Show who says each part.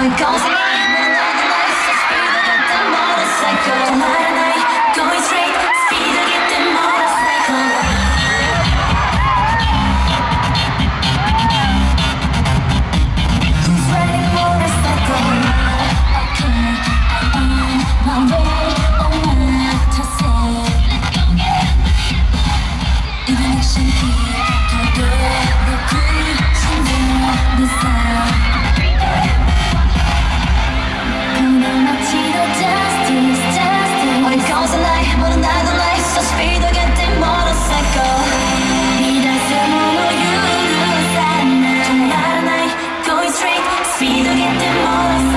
Speaker 1: en 15 sido que te modas